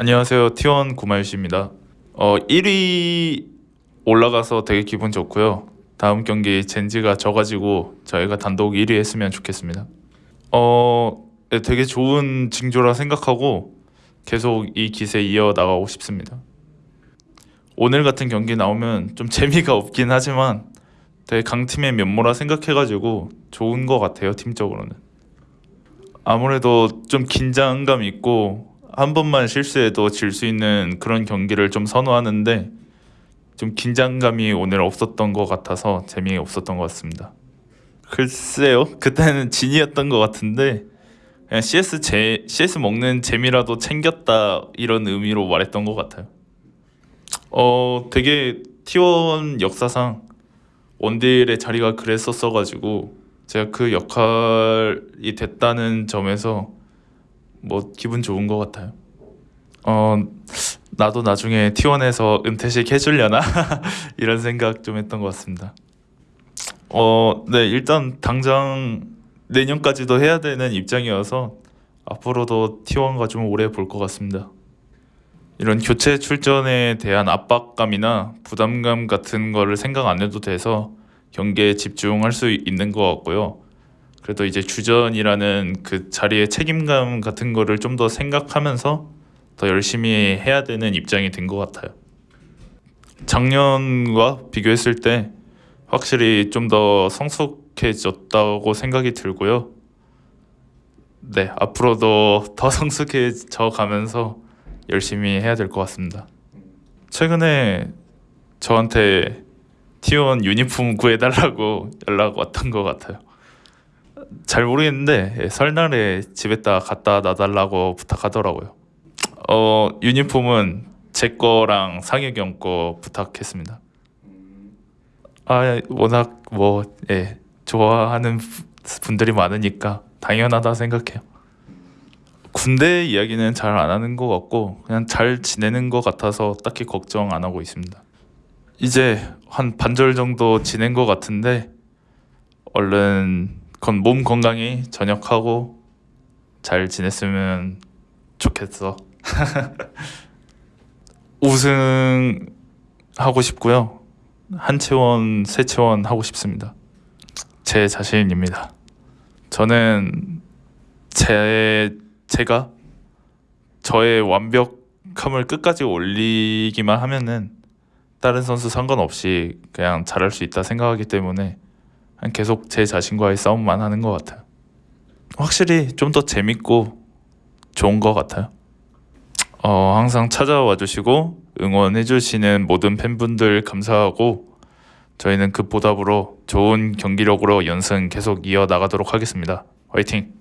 안녕하세요. T1 구마유씨입니다. 어, 1위 올라가서 되게 기분 좋고요. 다음 경기 젠지가 져가지고 저희가 단독 1위 했으면 좋겠습니다. 어, 네, 되게 좋은 징조라 생각하고 계속 이 기세 이어 나가고 싶습니다. 오늘 같은 경기 나오면 좀 재미가 없긴 하지만 되게 강팀의 면모라 생각해가지고 좋은 것 같아요 팀적으로는. 아무래도 좀 긴장감 있고 한 번만 실수해도 질 수 있는 그런 경기를 좀 선호하는데 좀 긴장감이 오늘 없었던 것 같아서 재미없었던 것 같습니다. 글쎄요, 그때는 진이었던 것 같은데 그냥 CS 제 CS 먹는 재미라도 챙겼다 이런 의미로 말했던 것 같아요. 어, 되게 T1 역사상 원딜의 자리가 그랬었어가지고 제가 그 역할이 됐다는 점에서 뭐 기분 좋은 것 같아요. 어 나도 나중에 T1에서 은퇴식 해주려나 이런 생각 좀 했던 것 같습니다. 어네 일단 당장 내년까지도 해야 되는 입장이어서 앞으로도 T1과 좀 오래 볼 것 같습니다. 이런 교체 출전에 대한 압박감이나 부담감 같은 거를 생각 안 해도 돼서 경기에 집중할 수 있는 것 같고요. 그래도 이제 주전이라는 그 자리의 책임감 같은 거를 좀 더 생각하면서 더 열심히 해야 되는 입장이 된 것 같아요. 작년과 비교했을 때 확실히 좀 더 성숙해졌다고 생각이 들고요. 네, 앞으로도 더 성숙해져 가면서 열심히 해야 될 것 같습니다. 최근에 저한테 T1 유니폼 구해달라고 연락 왔던 것 같아요. 잘 모르겠는데 예, 설날에 집에다 갖다 놔달라고 부탁하더라고요. 어 유니폼은 제 거랑 상혁이 형거 부탁했습니다. 아 워낙 뭐 예, 좋아하는 부- 분들이 많으니까 당연하다 생각해요. 군대 이야기는 잘 안 하는 것 같고 그냥 잘 지내는 것 같아서 딱히 걱정 안 하고 있습니다. 이제 한 반절 정도 지낸 것 같은데 얼른 건 몸 건강히 전역하고 잘 지냈으면 좋겠어. 우승 하고 싶고요. 한채원, 세채원 하고 싶습니다. 제 자신입니다. 저는 제 제가 저의 완벽함을 끝까지 올리기만 하면은 다른 선수 상관없이 그냥 잘할 수 있다 생각하기 때문에 계속 제 자신과의 싸움만 하는 것 같아요. 확실히 좀 더 재밌고 좋은 것 같아요. 어, 항상 찾아와 주시고 응원해 주시는 모든 팬분들 감사하고 저희는 그 보답으로 좋은 경기력으로 연승 계속 이어 나가도록 하겠습니다. 화이팅!